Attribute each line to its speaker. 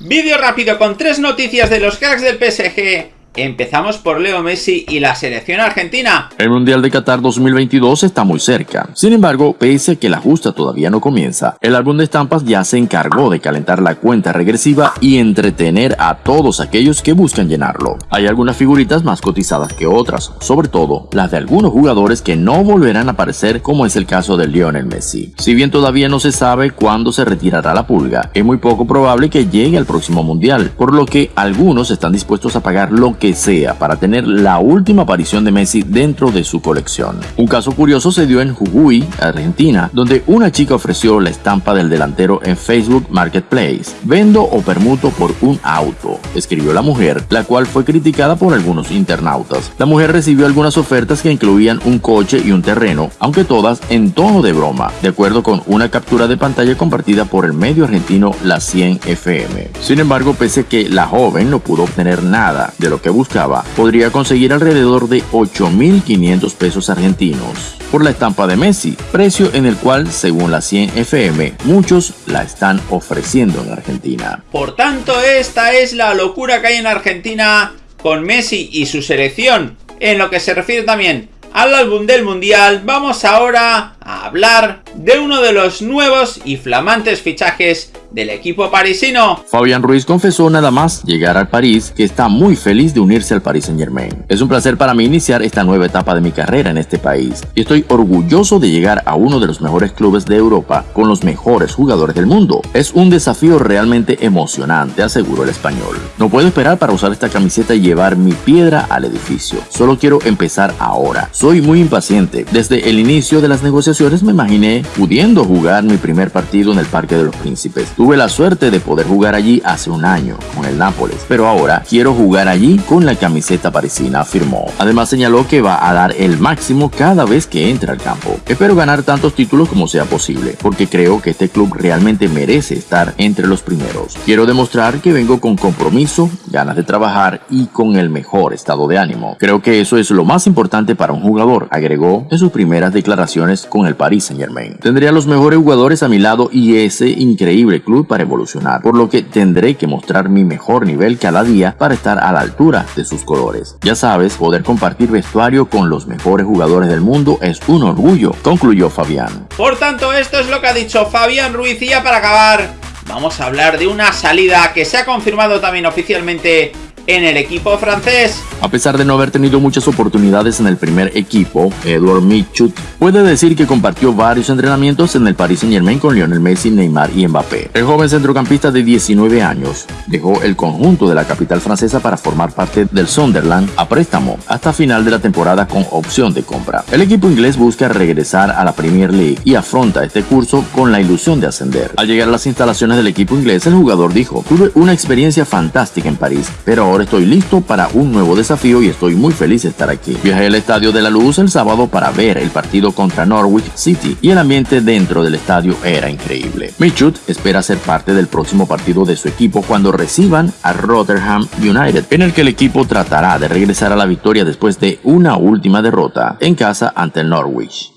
Speaker 1: Vídeo rápido con tres noticias de los cracks del PSG Empezamos por Leo Messi y la selección argentina.
Speaker 2: El Mundial de Qatar 2022 está muy cerca. Sin embargo, pese a que la justa todavía no comienza, el álbum de estampas ya se encargó de calentar la cuenta regresiva y entretener a todos aquellos que buscan llenarlo. Hay algunas figuritas más cotizadas que otras, sobre todo las de algunos jugadores que no volverán a aparecer como es el caso de Lionel Messi. Si bien todavía no se sabe cuándo se retirará la pulga, es muy poco probable que llegue al próximo Mundial, por lo que algunos están dispuestos a pagar lo que sea para tener la última aparición de Messi dentro de su colección. Un caso curioso se dio en Jujuy, Argentina, donde una chica ofreció la estampa del delantero en Facebook Marketplace. Vendo o permuto por un auto, escribió la mujer, la cual fue criticada por algunos internautas. La mujer recibió algunas ofertas que incluían un coche y un terreno, aunque todas en tono de broma, de acuerdo con una captura de pantalla compartida por el medio argentino La 100 FM. Sin embargo, pese a que la joven no pudo obtener nada de lo que buscaba, podría conseguir alrededor de 8.500 pesos argentinos por la estampa de Messi, precio en el cual, según la 100 FM, muchos la están ofreciendo en Argentina.
Speaker 1: Por tanto, esta es la locura que hay en Argentina con Messi y su selección. En lo que se refiere también al álbum del Mundial, vamos ahora a hablar de uno de los nuevos y flamantes fichajes del equipo parisino.
Speaker 2: Fabián Ruiz confesó nada más llegar al París que está muy feliz de unirse al Paris Saint Germain. Es un placer para mí iniciar esta nueva etapa de mi carrera en este país y estoy orgulloso de llegar a uno de los mejores clubes de Europa con los mejores jugadores del mundo. Es un desafío realmente emocionante, aseguró el español. No puedo esperar para usar esta camiseta y llevar mi piedra al edificio. Solo quiero empezar ahora. Soy muy impaciente. Desde el inicio de las negociaciones me imaginé pudiendo jugar mi primer partido en el Parque de los Príncipes. Tuve la suerte de poder jugar allí hace un año con el Nápoles, pero ahora quiero jugar allí con la camiseta parisina, afirmó. Además señaló que va a dar el máximo cada vez que entre al campo. Espero ganar tantos títulos como sea posible, porque creo que este club realmente merece estar entre los primeros. Quiero demostrar que vengo con compromiso, ganas de trabajar y con el mejor estado de ánimo. Creo que eso es lo más importante para un jugador, agregó en sus primeras declaraciones con el Paris Saint Germain. Tendría los mejores jugadores a mi lado y ese increíble club para evolucionar, por lo que tendré que mostrar mi mejor nivel cada día para estar a la altura de sus colores. Ya sabes, poder compartir vestuario con los mejores jugadores del mundo es un orgullo, concluyó Fabián.
Speaker 1: Por tanto, esto es lo que ha dicho Fabián Ruiz y ya para acabar, vamos a hablar de una salida que se ha confirmado también oficialmente en el equipo francés.
Speaker 2: A pesar de no haber tenido muchas oportunidades en el primer equipo, Edouard Michut puede decir que compartió varios entrenamientos en el Paris Saint Germain con Lionel Messi, Neymar y Mbappé. El joven centrocampista de 19 años dejó el conjunto de la capital francesa para formar parte del Sunderland a préstamo hasta final de la temporada con opción de compra. El equipo inglés busca regresar a la Premier League y afronta este curso con la ilusión de ascender. Al llegar a las instalaciones del equipo inglés, el jugador dijo, tuve una experiencia fantástica en París, pero ahora estoy listo para un nuevo desafío y estoy muy feliz de estar aquí. Viajé al Estadio de la Luz el sábado para ver el partido contra Norwich City y el ambiente dentro del estadio era increíble. Michut espera ser parte del próximo partido de su equipo cuando reciban a Rotherham United, en el que el equipo tratará de regresar a la victoria después de una última derrota en casa ante el Norwich.